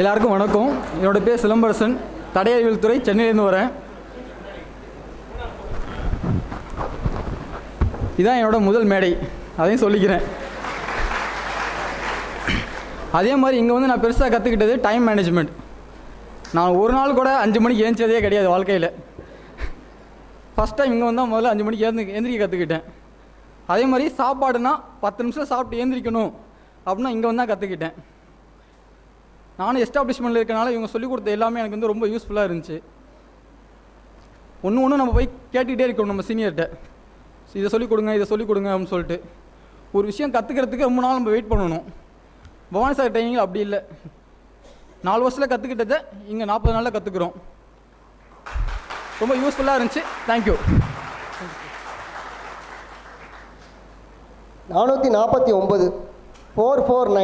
எல்லாருக்கும் வணக்கம். என்னோட பேர் சிலம்பரசன். தடையறிவியல் துறை சென்னையிலேருந்து வரேன். இதான் என்னோடய முதல் மேடை. அதையும் சொல்லிக்கிறேன். அதே மாதிரி இங்கே வந்து நான் பெருசாக கற்றுக்கிட்டது டைம் மேனேஜ்மெண்ட் நான் ஒரு நாள் கூட அஞ்சு மணிக்கு ஏந்திச்சதே கிடையாது வாழ்க்கையில். ஃபஸ்ட் டைம் இங்கே வந்தால் முதல்ல அஞ்சு மணிக்கு ஏந்து எந்திரிக்க கற்றுக்கிட்டேன் அதே மாதிரி சாப்பாடுனா பத்து நிமிஷம் சாப்பிட்டு ஏந்திரிக்கணும். அப்படின்னா இங்கே வந்தால் கற்றுக்கிட்டேன் நானும் எஸ்டாப்ளிஷ்மெண்ட்டில் இருக்கனால இவங்க சொல்லிக் கொடுத்த எல்லாமே எனக்கு வந்து ரொம்ப யூஸ்ஃபுல்லாக இருந்துச்சு. ஒன்று ஒன்று நம்ம போய் கேட்டுக்கிட்டே இருக்கணும் நம்ம சீனியர்கிட்ட இதை சொல்லிக் கொடுங்க இதை சொல்லிக் கொடுங்க அப்படின்னு சொல்லிட்டு. ஒரு விஷயம் கற்றுக்கிறதுக்கு ரொம்ப நாள் நம்ம வெயிட் பண்ணணும். பவானி சார் ட்ரைனிங்கில் அப்படி இல்லை. நாலு வருஷத்தில் கற்றுக்கிட்டதை இங்கே நாற்பது நாளில் கற்றுக்குறோம் ரொம்ப யூஸ்ஃபுல்லாக இருந்துச்சு. தேங்க்யூ நானூற்றி நாற்பத்தி ஒம்பது ஃபோர் ஃபோர் நைன்